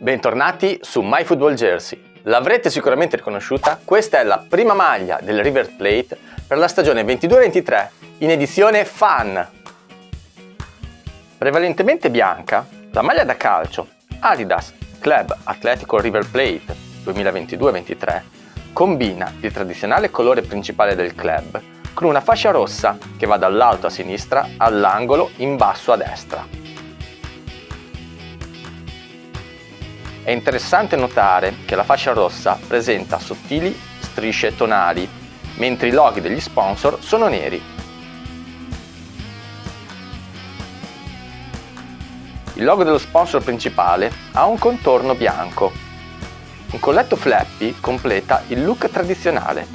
Bentornati su MyFootballJersey. L'avrete sicuramente riconosciuta, questa è la prima maglia del River Plate per la stagione 22-23 in edizione Fan. Prevalentemente bianca, la maglia da calcio Adidas Club Atletico River Plate 2022-23 combina il tradizionale colore principale del club con una fascia rossa che va dall'alto a sinistra all'angolo in basso a destra. È interessante notare che la fascia rossa presenta sottili strisce tonali, mentre i loghi degli sponsor sono neri. Il logo dello sponsor principale ha un contorno bianco. Un colletto flappy completa il look tradizionale.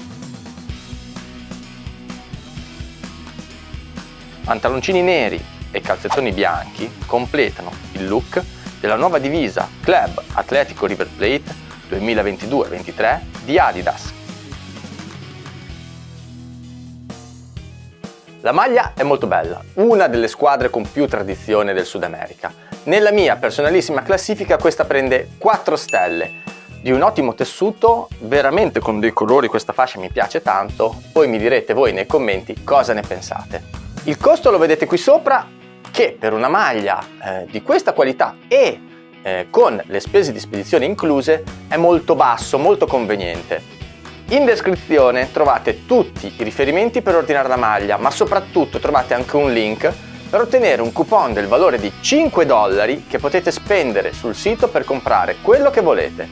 Pantaloncini neri e calzettoni bianchi completano il look della nuova divisa Club Atletico River Plate 2022-23 di Adidas. La maglia è molto bella, una delle squadre con più tradizione del Sud America. Nella mia personalissima classifica questa prende 4 stelle, di un ottimo tessuto, veramente con dei colori questa fascia mi piace tanto, poi mi direte voi nei commenti cosa ne pensate. Il costo lo vedete qui sopra, che per una maglia eh, di questa qualità e eh, con le spese di spedizione incluse è molto basso, molto conveniente. In descrizione trovate tutti i riferimenti per ordinare la maglia, ma soprattutto trovate anche un link per ottenere un coupon del valore di 5 dollari che potete spendere sul sito per comprare quello che volete.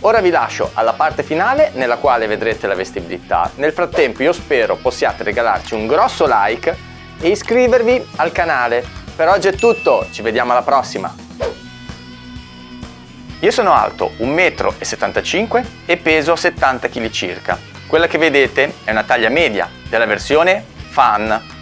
Ora vi lascio alla parte finale nella quale vedrete la vestibilità. Nel frattempo io spero possiate regalarci un grosso like e iscrivervi al canale per oggi è tutto, ci vediamo alla prossima! Io sono alto 1,75 m e peso 70 kg circa. Quella che vedete è una taglia media della versione Fan